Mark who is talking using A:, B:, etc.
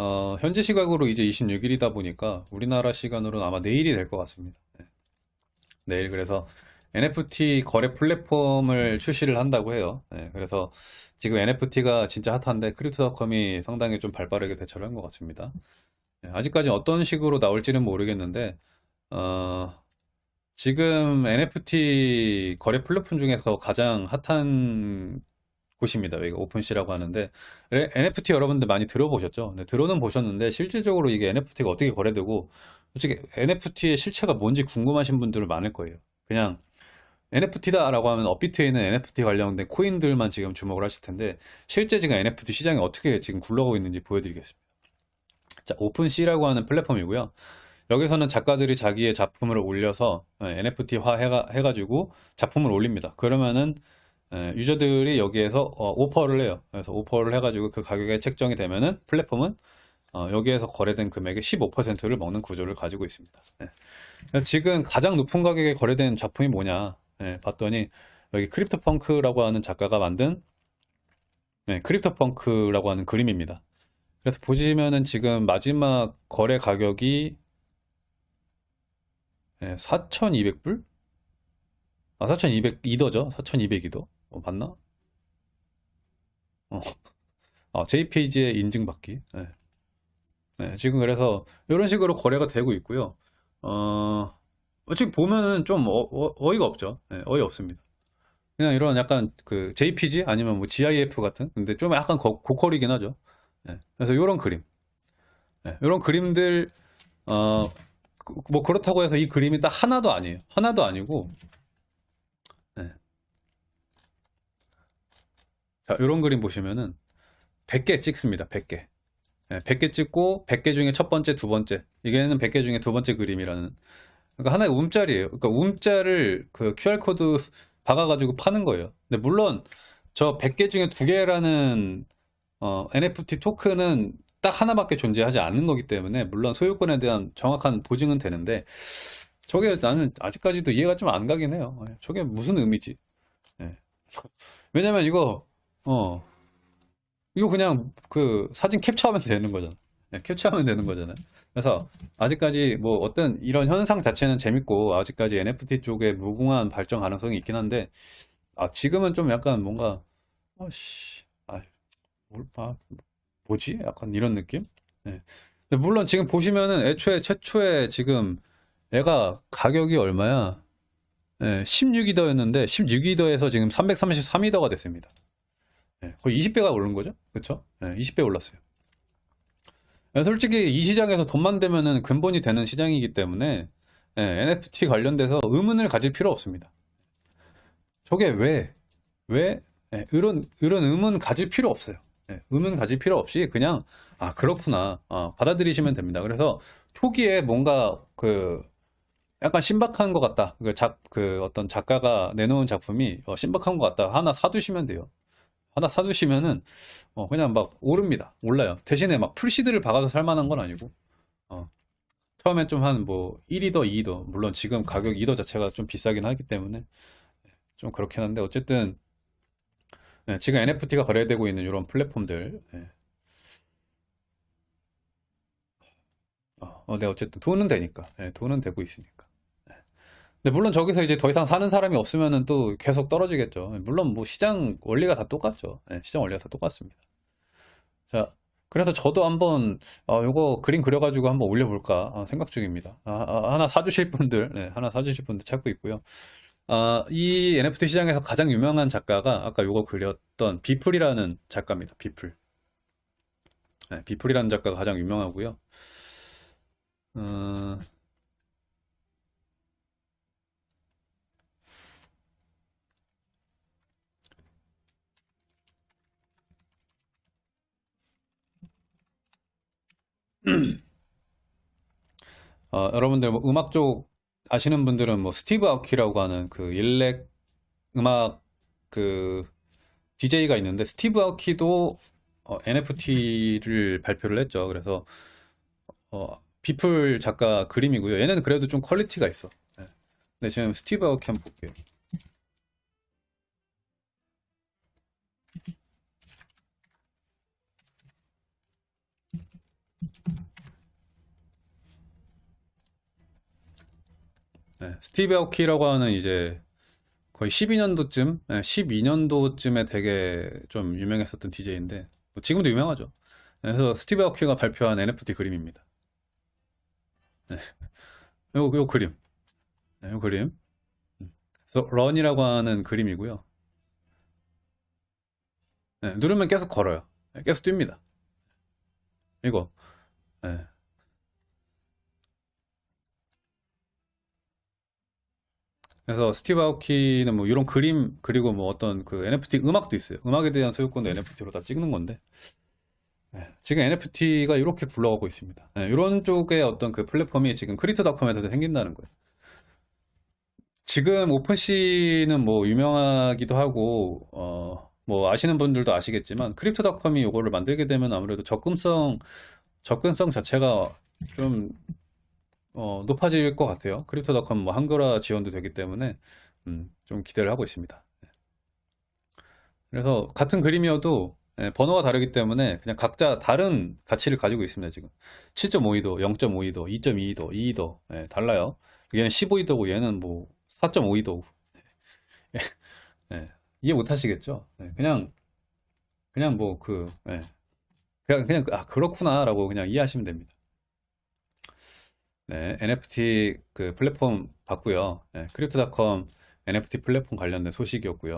A: 어, 현재 시각으로 이제 26일이다 보니까 우리나라 시간으로는 아마 내일이 될 것 같습니다. 네. 내일 그래서 NFT 거래 플랫폼을 출시를 한다고 해요. 네, 그래서 지금 NFT가 진짜 핫한데 크립토닷컴이 상당히 좀 발빠르게 대처를 한 것 같습니다. 네, 아직까지 어떤 식으로 나올지는 모르겠는데 어, 지금 NFT 거래 플랫폼 중에서 가장 핫한 곳입니다. 여기가 오픈시라고 하는데 NFT 여러분들 많이 들어보셨죠? 네, 들어는 보셨는데 실질적으로 이게 NFT가 어떻게 거래되고 솔직히 NFT의 실체가 뭔지 궁금하신 분들은 많을 거예요. 그냥 NFT다 라고 하면 업비트에 있는 NFT 관련된 코인들만 지금 주목을 하실 텐데 실제 지금 NFT 시장이 어떻게 지금 굴러가고 있는지 보여드리겠습니다. 자, 오픈시라고 하는 플랫폼이고요. 여기서는 작가들이 자기의 작품을 올려서 NFT화 해가, 해가지고 작품을 올립니다. 그러면은 유저들이 여기에서 어, 오퍼를 해요. 그래서 오퍼를 해가지고 그 가격에 책정이 되면은 플랫폼은 어, 여기에서 거래된 금액의 15%를 먹는 구조를 가지고 있습니다. 네. 지금 가장 높은 가격에 거래된 작품이 뭐냐 네, 봤더니 여기 크립토펑크라고 하는 작가가 만든 네, 크립토펑크라고 하는 그림입니다. 그래서 보시면은 지금 마지막 거래 가격이 네, 4,200불? 아, 4,200이더죠? 4,200이더? 어, 봤나? 어, 어, JPG의 인증받기. 네. 네, 지금 그래서 이런 식으로 거래가 되고 있고요. 어, 지금 보면은 좀 어, 이가 없죠. 네, 어이 없습니다. 그냥 이런 약간 그 JPG 아니면 뭐 GIF 같은 근데 좀 약간 고, 고퀄이긴 하죠. 네, 그래서 이런 그림, 네, 이런 그림들 어, 그, 뭐 그렇다고 해서 이 그림이 딱 하나도 아니에요. 하나도 아니고 네. 자, 이런 그림 보시면은 100개 찍습니다. 100개. 네, 100개 찍고 100개 중에 첫 번째, 두 번째. 이게는 100개 중에 두 번째 그림이라는 그러니까 하나의 움짤이에요. 그러니까 움짤을 그 QR코드 박아가지고 파는 거예요. 근데 물론 저 100개 중에 두 개라는 어, NFT 토큰은 딱 하나밖에 존재하지 않는 거기 때문에 물론 소유권에 대한 정확한 보증은 되는데 저게 나는 아직까지도 이해가 좀 안 가긴 해요. 예, 저게 무슨 의미지? 네. 왜냐면 이거 어 이거 그냥 그 사진 캡처하면 되는 거잖아. 네, 캡처하면 되는 거잖아요. 그래서 아직까지 뭐 어떤 이런 현상 자체는 재밌고 아직까지 NFT 쪽에 무궁한 발전 가능성이 있긴 한데 아 지금은 좀 약간 뭔가 어씨 아, 뭘, 아 뭐지? 약간 이런 느낌? 네. 물론 지금 보시면은 애초에 최초에 지금 얘가 가격이 얼마야? 네, 16이더였는데 16이더에서 지금 333이더가 됐습니다. 네, 거의 20배가 오른 거죠? 네, 20배 올랐어요. 네, 솔직히 이 시장에서 돈만 되면은 근본이 되는 시장이기 때문에 네, NFT 관련돼서 의문을 가질 필요 없습니다. 저게 왜, 왜, 네, 이런, 이런 의문 가질 필요 없어요. 네, 의문 가질 필요 없이 그냥, 아, 그렇구나. 아, 받아들이시면 됩니다. 그래서 초기에 뭔가 그, 약간 신박한 것 같다. 그 작, 그 어떤 작가가 내놓은 작품이 어, 신박한 것 같다. 하나 사두시면 돼요. 하나 사두시면은 어, 그냥 막 오릅니다. 올라요. 대신에 막 풀시드를 박아서 살만한 건 아니고 어, 처음엔 좀한 뭐 1이더 2이더 물론 지금 가격 2더 자체가 좀 비싸긴 하기 때문에 좀 그렇긴 한데 어쨌든 네, 지금 NFT가 거래되고 있는 이런 플랫폼들 네. 어, 네, 어쨌든 돈은 되니까 네, 돈은 되고 있으니까 근데 물론 저기서 이제 더 이상 사는 사람이 없으면은 또 계속 떨어지겠죠. 물론 뭐 시장 원리가 다 똑같죠. 네, 시장 원리가 다 똑같습니다. 자, 그래서 저도 한번 어, 요거 그림 그려가지고 한번 올려볼까 어, 생각 중입니다. 아, 아, 하나 사주실 분들, 네, 하나 사주실 분들 찾고 있고요. 아, 이 NFT 시장에서 가장 유명한 작가가 아까 요거 그렸던 비플이라는 작가입니다. 비플. 네, 비플이라는 작가가 가장 유명하고요. 어... 어, 여러분들 뭐 음악 쪽 아시는 분들은 뭐 스티브 아오키라고 하는 그 일렉 음악 그 DJ가 있는데 스티브 아오키도 어, NFT를 발표를 했죠. 그래서 어, 비플 작가 그림이고요. 얘는 그래도 좀 quality가 있어. 네. 근데 지금 스티브 아오키 한번 볼게요. 네, 스티브 아오키라고 하는 이제 거의 12년도쯤, 12년도쯤에 되게 좀 유명했었던 DJ인데, 지금도 유명하죠. 그래서 스티브 아오키가 발표한 NFT 그림입니다. 네, 요, 요 그림. 네, 요 그림. 음. 그래서 런이라고 하는 그림이고요. 네, 누르면 계속 걸어요. 네, 계속 뜁니다. 이거. 네. 그래서 스티브 아오키는 뭐 이런 그림 그리고 뭐 어떤 그 NFT 음악도 있어요. 음악에 대한 소유권도 NFT로 다 찍는 건데 네, 지금 NFT가 이렇게 굴러가고 있습니다. 네, 이런 쪽의 어떤 그 플랫폼이 지금 크립토닷컴에서 생긴다는 거예요. 지금 오픈시는 뭐 유명하기도 하고 어, 뭐 아시는 분들도 아시겠지만 크립토닷컴이 이거를 만들게 되면 아무래도 접근성 접근성 자체가 좀 어, 높아질 것 같아요. 크립토닷컴 뭐 한글화 지원도 되기 때문에 음, 좀 기대를 하고 있습니다. 그래서 같은 그림이어도 예, 번호가 다르기 때문에 그냥 각자 다른 가치를 가지고 있습니다. 지금 7.52도, 0.52도, 2.22도, 2도 예, 달라요. 얘는 15이도고 얘는 뭐 4.52도고 예, 이해 못 하시겠죠? 예, 그냥 그냥 뭐그 그냥 그냥 아 그렇구나라고 그냥 이해하시면 됩니다. 네, NFT 그 플랫폼 봤고요. 네, 크립토닷컴 NFT 플랫폼 관련된 소식이었고요.